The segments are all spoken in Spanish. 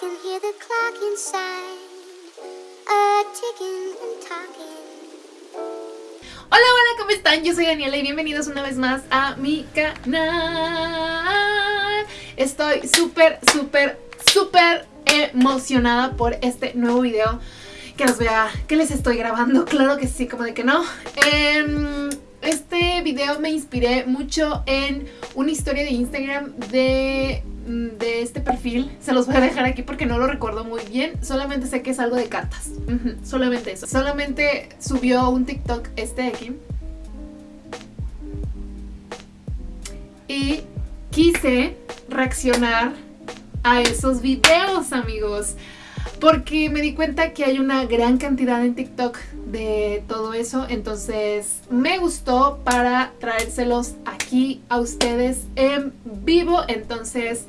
can hear the clock inside, a ticking and talking. Hola, hola, ¿cómo están? Yo soy Daniela y bienvenidos una vez más a mi canal. Estoy súper, súper, súper emocionada por este nuevo video que os vea que les estoy grabando. Claro que sí, como de que no. Eh, este video me inspiré mucho en una historia de Instagram de, mm, de, este perfil. Se los voy a dejar aquí porque no lo recuerdo muy bien. Solamente sé que es algo de cartas. solamente eso. Solamente subió un TikTok este de aquí. Y quise reaccionar a esos videos, amigos porque me di cuenta que hay una gran cantidad en TikTok de todo eso, entonces me gustó para traérselos aquí a ustedes en vivo, entonces...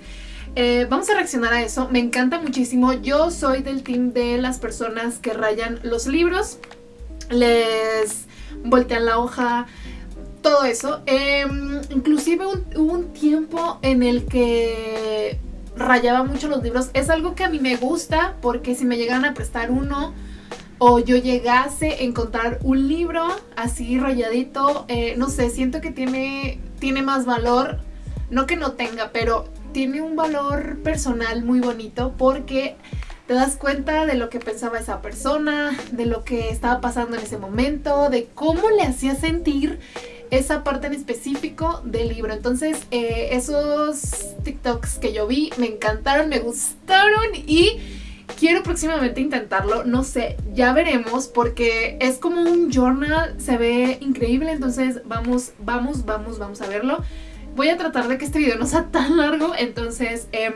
Eh, vamos a reaccionar a eso, me encanta muchísimo, yo soy del team de las personas que rayan los libros, les voltean la hoja, todo eso. Em, inclusive un tiempo en el que rayaba mucho los libros. Es algo que a mí me gusta porque si me llegan a prestar uno o yo llegase a encontrar un libro así rayadito, eh, no sé, siento que tiene, tiene más valor. No que no tenga, pero tiene un valor personal muy bonito porque te das cuenta de lo que pensaba esa persona, de lo que estaba pasando en ese momento, de cómo le hacía sentir esa parte en específico del libro. Entonces, eh, esos TikToks que yo vi me encantaron, me gustaron y quiero próximamente intentarlo. No sé, ya veremos porque es como un journal, se ve increíble. Entonces, vamos, vamos, vamos, vamos a verlo. Voy a tratar de que este video no sea tan largo. Entonces, em,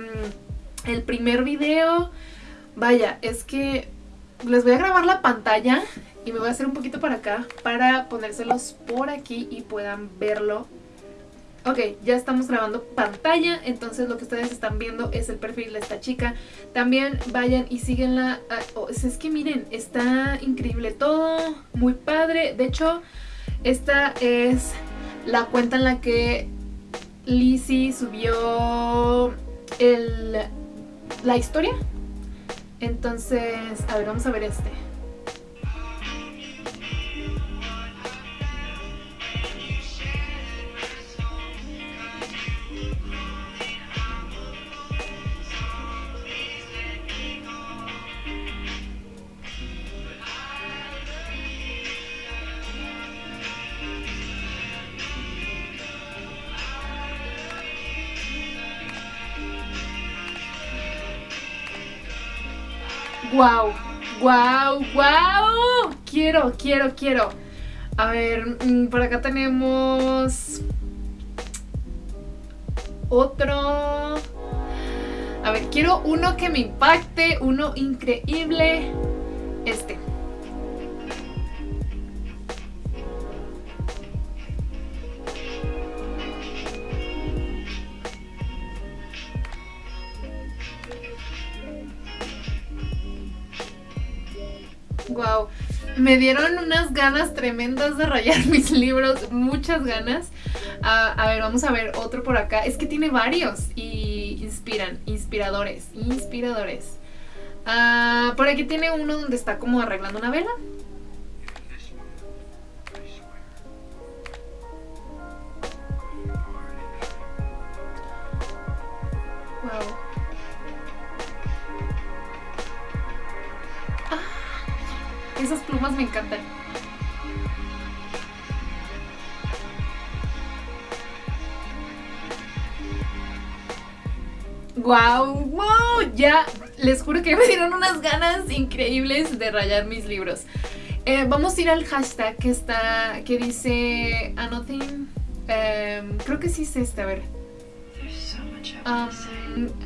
el primer video, vaya, es que les voy a grabar la pantalla y me voy a hacer un poquito para acá para ponérselos por aquí y puedan verlo. Ok, ya estamos grabando pantalla, entonces lo que ustedes están viendo es el perfil de esta chica. También vayan y síguenla. Ah, oh, es que miren, está increíble todo, muy padre. De hecho, esta es la cuenta en la que Lizzie subió el, la historia. Entonces, a ver, vamos a ver este. ¡Wow! ¡Wow! ¡Wow! Quiero, quiero, quiero. A ver, mm, por acá tenemos otro. A ver, quiero uno que me impacte, uno increíble. Este. Wow, me dieron unas ganas tremendas de rayar mis libros, muchas ganas. Ah, a ver, vamos a ver otro por acá. Es que tiene varios y inspiran, inspiradores, inspiradores. Ah, por aquí tiene uno donde está como arreglando una vela. Esas plumas me encantan. ¡Wow! ¡Wow! Ya les juro que me dieron unas ganas increíbles de rayar mis libros. Eh, vamos a ir al hashtag que está, que dice Anothing. Em, creo que sí es este, a ver.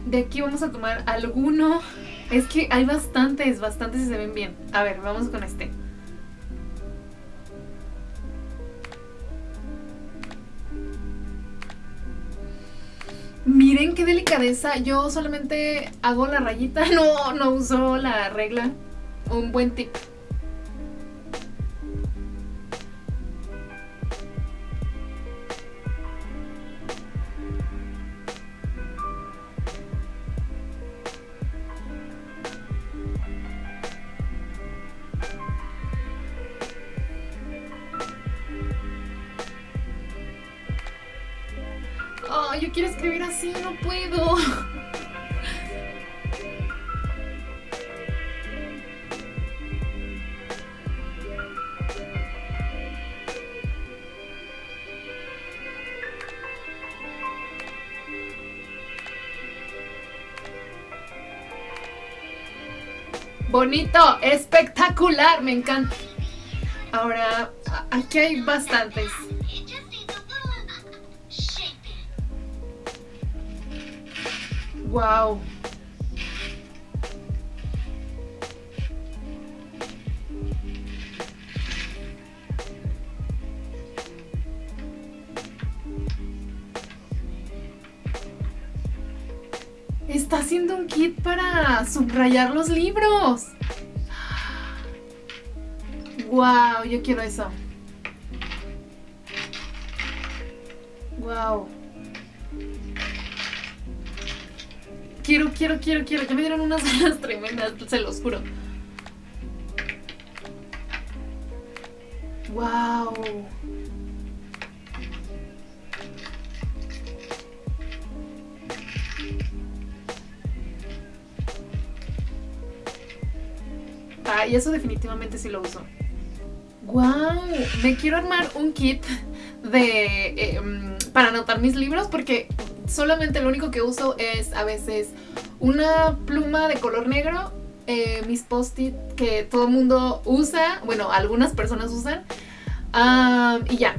de aquí vamos a tomar alguno es que hay bastantes, bastantes y se ven bien. A ver, vamos con este. Miren qué delicadeza. Yo solamente hago la rayita, no, no uso la regla. Un buen tip. No, yo quiero escribir así, no puedo. Bonito, espectacular, me encanta. Ahora, aquí hay bastantes. Wow. Está haciendo un kit para subrayar los libros. Wow, yo quiero eso. Wow. Quiero, quiero, quiero, quiero. Ya me dieron unas ganas tremendas, se los juro. Wow. Ah, y eso definitivamente sí lo uso. ¡Wow! Me quiero armar un kit de em, para anotar mis libros porque solamente lo único que uso es a veces una pluma de color negro, eh, mis post-it que todo el mundo usa, bueno, algunas personas usan, y ya.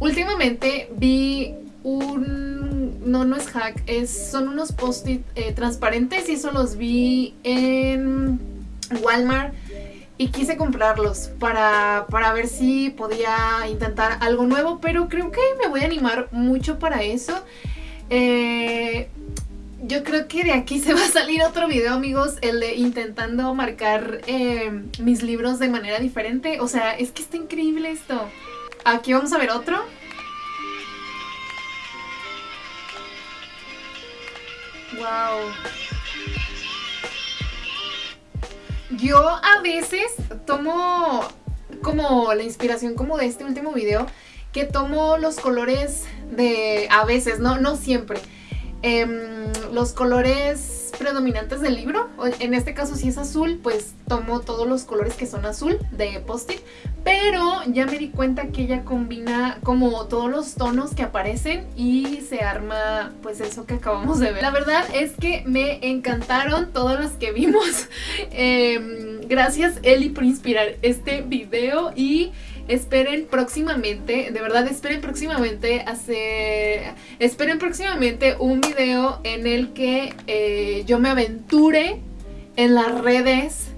Últimamente vi un... no, no es hack, es, son unos post-it eh, transparentes y eso los vi en Walmart y quise comprarlos para, para, ver si podía intentar algo nuevo, pero creo que me voy a animar mucho para eso. Eh, yo creo que de aquí se va a salir otro video, amigos, el de intentando marcar eh, mis libros de manera diferente. O sea, es que está increíble esto. Aquí vamos a ver otro. Wow. Yo a veces tomo como la inspiración como de este último video, que tomo los colores de, a veces, no, no siempre, em, los colores predominantes del libro. En este caso si es azul, pues tomo todos los colores que son azul de post-it. Pero ya me di cuenta que ella combina como todos los tonos que aparecen y se arma pues eso que acabamos de ver. La verdad es que me encantaron todas las que vimos. Em, gracias Eli por inspirar este video y esperen próximamente, de verdad esperen próximamente hacer, esperen próximamente un video en el que eh, yo me aventure en las redes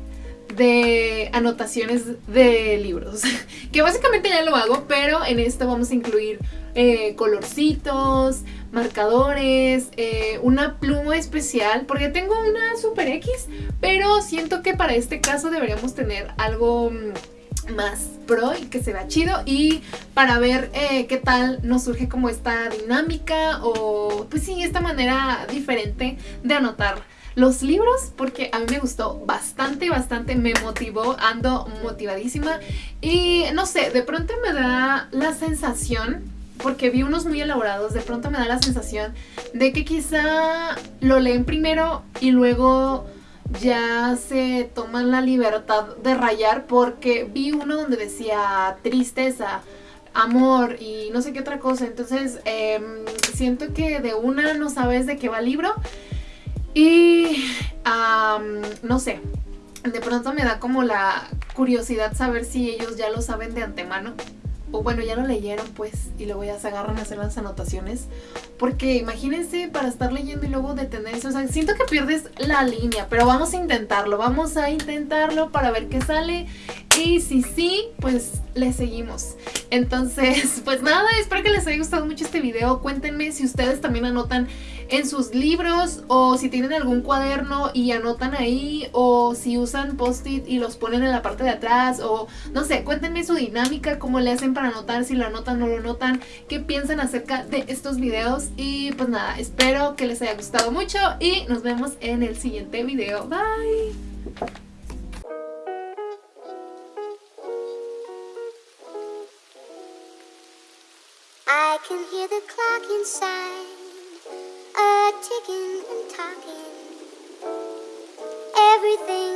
de anotaciones de libros. Que básicamente ya lo hago pero en esto vamos a incluir eh, colorcitos, marcadores, eh, una pluma especial porque tengo una Super X pero siento que para este caso deberíamos tener algo mm, más pro y que se vea chido y para ver eh, qué tal nos surge como esta dinámica o pues sí, esta manera diferente de anotar los libros porque a mí me gustó bastante, bastante, me motivó, ando motivadísima y no sé, de pronto me da la sensación porque vi unos muy elaborados, de pronto me da la sensación de que quizá lo leen primero y luego ya se toman la libertad de rayar porque vi uno donde decía tristeza, amor y no sé qué otra cosa. Entonces em, siento que de una no sabes de qué va el libro y no sé. De pronto me da como la curiosidad saber si ellos ya lo saben de antemano o bueno, ya lo leyeron pues y luego ya se agarran a hacer las anotaciones. Porque imagínense para estar leyendo y luego detenerse, o sea, siento que pierdes la línea, pero vamos a intentarlo, vamos a intentarlo para ver qué sale y si sí, pues le seguimos. Entonces, pues nada, espero que les haya gustado mucho este video. Cuéntenme si ustedes también anotan en sus libros o si tienen algún cuaderno y anotan ahí o si usan post-it y los ponen en la parte de atrás o no sé, cuéntenme su dinámica, cómo le hacen para anotar, si lo anotan o no lo anotan, qué piensan acerca de estos videos y pues nada, espero que les haya gustado mucho y nos vemos en el siguiente video. Bye! can hear the clock inside a ticking and talking. Everything.